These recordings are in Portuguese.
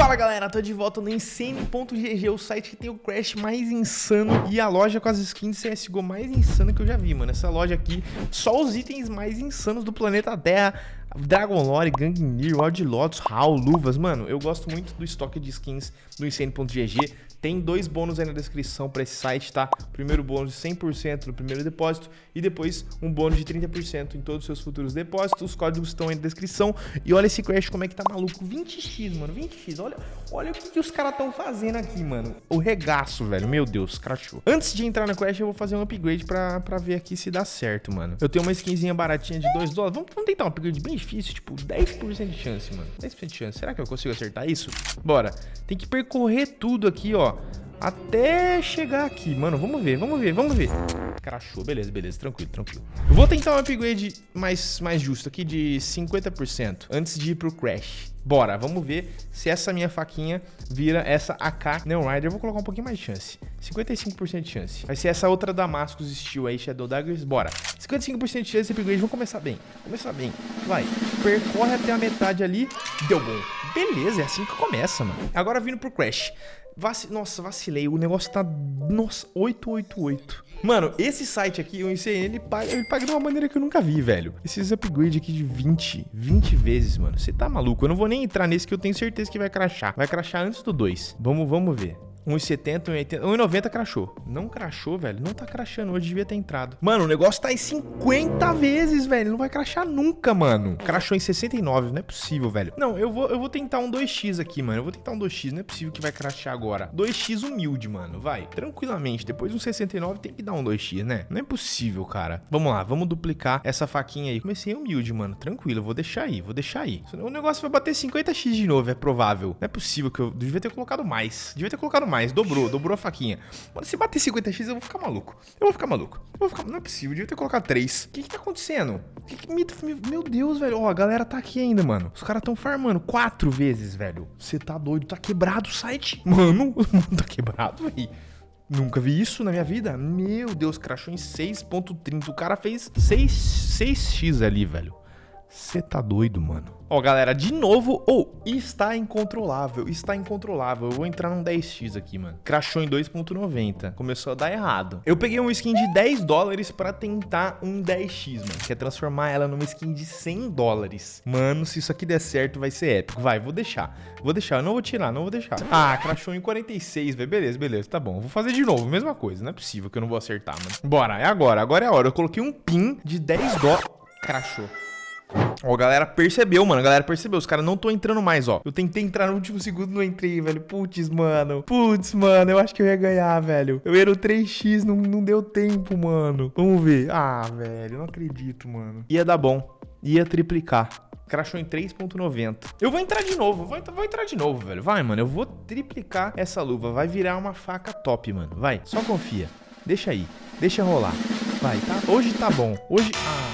Fala galera, tô de volta no Insane.gg, o site que tem o Crash mais insano e a loja com as skins CSGO mais insana que eu já vi, mano. Essa loja aqui, só os itens mais insanos do planeta Terra. Dragon Lore, Gangnir, Wild Lotus, HAL, luvas, mano, eu gosto muito do estoque de skins do Insane.gg. Tem dois bônus aí na descrição para esse site, tá? Primeiro bônus de 100% no primeiro depósito e depois um bônus de 30% em todos os seus futuros depósitos. Os códigos estão aí na descrição. E olha esse Crash como é que tá maluco. 20x, mano, 20x. Olha, olha o que, que os caras estão fazendo aqui, mano. O regaço, velho. Meu Deus, crashou. Antes de entrar no Crash, eu vou fazer um upgrade pra, pra ver aqui se dá certo, mano. Eu tenho uma skinzinha baratinha de 2 dólares. Vamos, vamos tentar um upgrade bem difícil, tipo 10% de chance, mano. 10% de chance. Será que eu consigo acertar isso? Bora. Tem que percorrer tudo aqui, ó. Até chegar aqui, mano. Vamos ver, vamos ver, vamos ver. Crashou, beleza, beleza, tranquilo, tranquilo. Eu vou tentar um upgrade mais, mais justo aqui de 50% antes de ir pro Crash. Bora, vamos ver se essa minha faquinha vira essa AK Neon Rider. Eu vou colocar um pouquinho mais de chance. 55% de chance. Vai ser essa outra Damascus Steel aí, Shadow Daggers. Bora. 55% de chance de upgrade. Vamos começar bem. Começar bem. Vai. Percorre até a metade ali. Deu bom. Beleza, é assim que começa, mano. Agora vindo pro Crash. Vac... Nossa, vacilei. O negócio tá... Nossa, 888. Mano, esse site aqui, o ICN, ele paga, ele paga de uma maneira que eu nunca vi, velho. Esses upgrades aqui de 20, 20 vezes, mano. Você tá maluco? Eu não vou nem entrar nesse que eu tenho certeza que vai crachar. Vai crachar antes do 2. Vamos, vamos ver. 1,70, 1,80, 1,90 crachou. Não crachou, velho. Não tá crachando. Hoje devia ter entrado. Mano, o negócio tá em 50 vezes, velho. Não vai crachar nunca, mano. Crachou em 69. Não é possível, velho. Não, eu vou, eu vou tentar um 2x aqui, mano. Eu vou tentar um 2x. Não é possível que vai crachar agora. 2x humilde, mano. Vai. Tranquilamente. Depois de um 69 tem que dar um 2x, né? Não é possível, cara. Vamos lá. Vamos duplicar essa faquinha aí. Comecei humilde, mano. Tranquilo. Vou deixar aí. Vou deixar aí. O negócio vai bater 50x de novo. É provável. Não é possível que eu... Devia ter colocado mais. Devia ter colocado mais. Dobrou. Dobrou a faquinha. Mano, se bater 50x, eu vou ficar maluco. Eu vou ficar maluco. Eu vou ficar... Não é possível. Devia ter colocado 3. O que que tá acontecendo? Que que me... Meu Deus, velho. Ó, a galera tá aqui ainda, mano. Os caras tão farmando quatro vezes, velho. Você tá doido. Tá quebrado o site. Mano, tá quebrado, velho. Nunca vi isso na minha vida. Meu Deus, crashou em 6.30. O cara fez 6, 6x ali, velho. Você tá doido, mano. Ó, galera, de novo, ou oh, está incontrolável, está incontrolável. Eu vou entrar num 10x aqui, mano. Crashou em 2.90. Começou a dar errado. Eu peguei uma skin de 10 dólares pra tentar um 10x, mano. Que é transformar ela numa skin de 100 dólares. Mano, se isso aqui der certo, vai ser épico. Vai, vou deixar. Vou deixar, eu não vou tirar, não vou deixar. Ah, crashou em 46, velho. Beleza, beleza, tá bom. Vou fazer de novo, mesma coisa. Não é possível que eu não vou acertar, mano. Bora, é agora. Agora é a hora. Eu coloquei um pin de 10 dólares. Crashou. Ó, a galera percebeu, mano. A galera percebeu. Os caras não estão entrando mais, ó. Eu tentei entrar no último segundo, não entrei, velho. Putz, mano. Putz, mano. Eu acho que eu ia ganhar, velho. Eu era o 3x, não, não deu tempo, mano. Vamos ver. Ah, velho. Não acredito, mano. Ia dar bom. Ia triplicar. Crashou em 3.90. Eu vou entrar de novo, vou, vou, entrar de novo, velho. Vai, mano, eu vou triplicar essa luva. Vai virar uma faca top, mano. Vai, só confia. Deixa aí, deixa rolar. Vai, tá? Hoje tá bom. Hoje... Ah...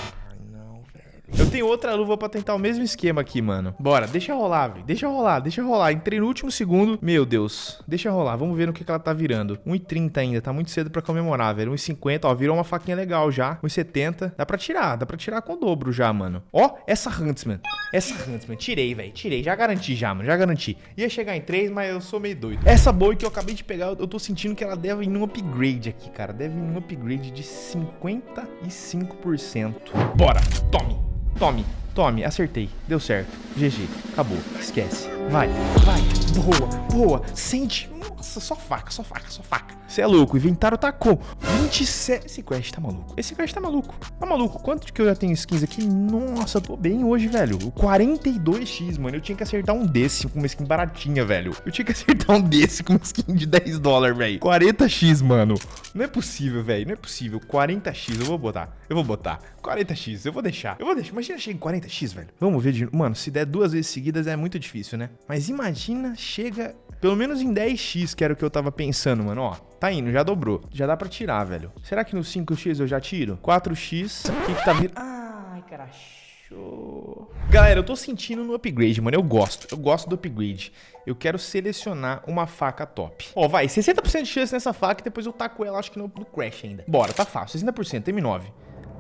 Eu tenho outra luva pra tentar o mesmo esquema aqui, mano. Bora, deixa rolar, velho. Deixa rolar, deixa rolar. Entrei no último segundo. Meu Deus. Deixa rolar. Vamos ver no que, que ela tá virando. 1,30 ainda. Tá muito cedo pra comemorar, velho. 1,50. Ó, virou uma faquinha legal já. 1,70. Dá pra tirar. Dá pra tirar com o dobro já, mano. Ó, essa Huntsman. Essa Huntsman. Tirei, velho. Tirei. Já garanti já, mano. Já garanti. Ia chegar em 3, mas eu sou meio doido. Essa boa que eu acabei de pegar, eu tô sentindo que ela deve ir num upgrade aqui, cara. Deve ir num upgrade de 55%. Bora. Tome. Tome, tome, acertei. Deu certo. GG, acabou. Esquece. Vai, vai. Boa, boa. Sente. Nossa, só faca, só faca, só faca. Você é louco, inventário tá com 27... Esse quest tá maluco. Esse quest tá maluco. Tá maluco. Quanto que eu já tenho skins aqui? Nossa, tô bem hoje, velho. 42x, mano. Eu tinha que acertar um desse com uma skin baratinha, velho. Eu tinha que acertar um desse com uma skin de 10 dólares, velho. 40x, mano. Não é possível, velho. Não é possível. 40x, eu vou botar. Eu vou botar. 40x, eu vou deixar. Eu vou deixar. Imagina chega em 40x, velho. Vamos ver de... Mano, se der duas vezes seguidas é muito difícil, né? Mas imagina, chega pelo menos em 10x, que era o que eu tava pensando, mano. Ó, tá indo, já dobrou. Já dá pra tirar, velho. Será que no 5x eu já tiro? 4x. O que que tá vindo? Ai, carachou. Galera, eu tô sentindo no upgrade, mano. Eu gosto. Eu gosto do upgrade. Eu quero selecionar uma faca top. Ó, vai. 60% de chance nessa faca e depois eu taco ela, acho que no, no crash ainda. Bora, tá fácil. 60%, M9.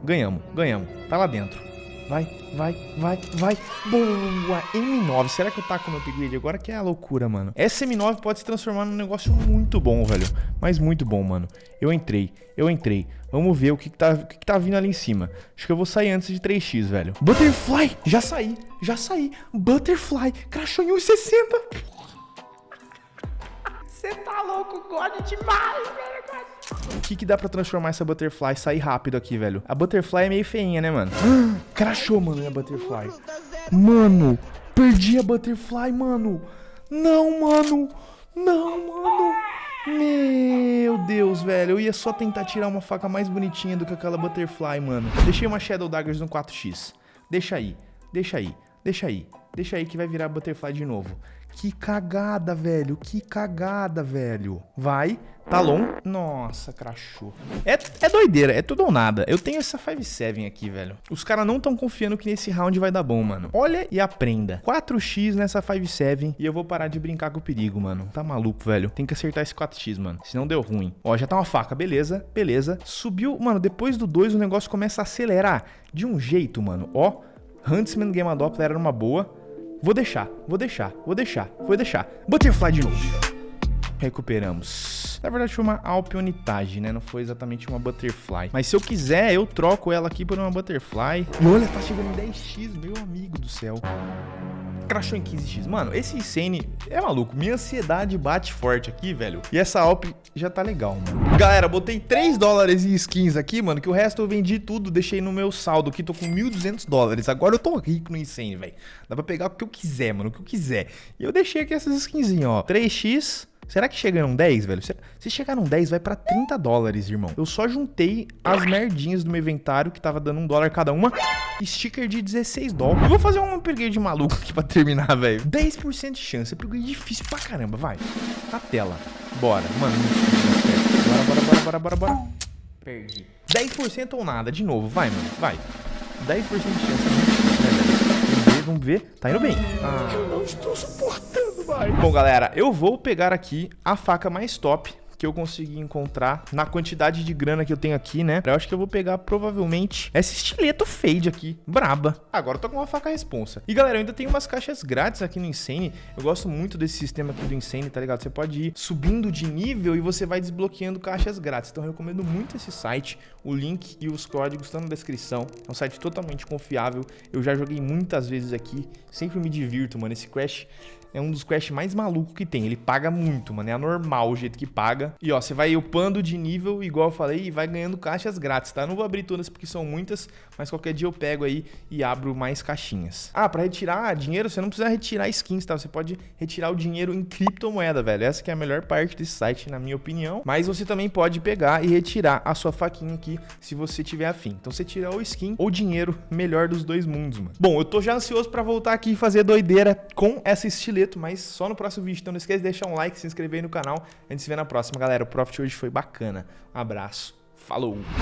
Ganhamos, ganhamos. Tá lá dentro. Vai, vai, vai, vai. Boa, M9. Será que eu taco no upgrade agora? Que é a loucura, mano. Essa M9 pode se transformar num negócio muito bom, velho. Mas muito bom, mano. Eu entrei, eu entrei. Vamos ver o que, que, tá, o que, que tá vindo ali em cima. Acho que eu vou sair antes de 3x, velho. Butterfly! Já saí, já saí. Butterfly! Crashou em 1,60. Você tá louco, God demais, velho. O que que dá pra transformar essa Butterfly e sair rápido aqui, velho? A Butterfly é meio feinha, né, mano? crashou, mano, a Butterfly. Mano, perdi a Butterfly, mano. Não, mano. Não, mano. Meu Deus, velho. Eu ia só tentar tirar uma faca mais bonitinha do que aquela Butterfly, mano. Deixei uma Shadow Daggers no 4x. Deixa aí, deixa aí, deixa aí. Deixa aí que vai virar Butterfly de novo. Que cagada, velho. Que cagada, velho. Vai. Talon. Nossa, crachou. É, é doideira. É tudo ou nada. Eu tenho essa 5-7 aqui, velho. Os caras não estão confiando que nesse round vai dar bom, mano. Olha e aprenda. 4x nessa 5-7 e eu vou parar de brincar com o perigo, mano. Tá maluco, velho. Tem que acertar esse 4x, mano. Senão deu ruim. Ó, já tá uma faca. Beleza, beleza. Subiu. Mano, depois do 2 o negócio começa a acelerar. De um jeito, mano. Ó. Huntsman Game Adopter era uma boa. Vou deixar, vou deixar, vou deixar, vou deixar. Butterfly de novo. Recuperamos. Na verdade foi uma Alpionitage, né? Não foi exatamente uma Butterfly. Mas se eu quiser, eu troco ela aqui por uma Butterfly. E olha, tá chegando em 10x, meu amigo do céu crashou em 15x. Mano, esse Insane é maluco. Minha ansiedade bate forte aqui, velho. E essa Alp já tá legal, mano. Galera, botei 3 dólares em skins aqui, mano, que o resto eu vendi tudo, deixei no meu saldo aqui. Tô com 1.200 dólares. Agora eu tô rico no Insane, velho. Dá pra pegar o que eu quiser, mano, o que eu quiser. E eu deixei aqui essas skinzinhas, ó. 3x... Será que chegaram 10, velho? Se chegaram 10, vai pra 30 dólares, irmão. Eu só juntei as merdinhas do meu inventário, que tava dando um dólar cada uma. Sticker de 16 dólares. Eu vou fazer um upgrade maluco aqui pra terminar, velho. 10% de chance. Upgrade difícil pra caramba, vai. Na tela. Bora. Mano, Bora, bora, bora, bora, bora, bora. Perdi. 10% ou nada. De novo, vai, mano. Vai. 10% de chance. Vamos ver, vamos ver. Tá indo bem. Ah, eu não estou suportando mais. Bom, galera, eu vou pegar aqui a faca mais top que eu consegui encontrar na quantidade de grana que eu tenho aqui, né? Eu acho que eu vou pegar provavelmente esse estileto fade aqui, braba. Agora eu tô com uma faca responsa. E galera, eu ainda tenho umas caixas grátis aqui no Insane. Eu gosto muito desse sistema aqui do Insane, tá ligado? Você pode ir subindo de nível e você vai desbloqueando caixas grátis. Então eu recomendo muito esse site. O link e os códigos estão na descrição. É um site totalmente confiável. Eu já joguei muitas vezes aqui. Sempre me divirto, mano. Esse Crash é um dos quests mais malucos que tem. Ele paga muito, mano. É anormal o jeito que paga. E ó, você vai upando de nível, igual eu falei, e vai ganhando caixas grátis, tá? Não vou abrir todas porque são muitas, mas qualquer dia eu pego aí e abro mais caixinhas. Ah, pra retirar dinheiro, você não precisa retirar skins, tá? Você pode retirar o dinheiro em criptomoeda, velho. Essa que é a melhor parte desse site, na minha opinião. Mas você também pode pegar e retirar a sua faquinha aqui, se você tiver afim. Então você tira o skin ou dinheiro melhor dos dois mundos, mano. Bom, eu tô já ansioso pra voltar aqui e fazer doideira com essa estileta mas só no próximo vídeo. Então não esqueça de deixar um like, se inscrever aí no canal. A gente se vê na próxima, galera. O Profit hoje foi bacana. Um abraço. Falou!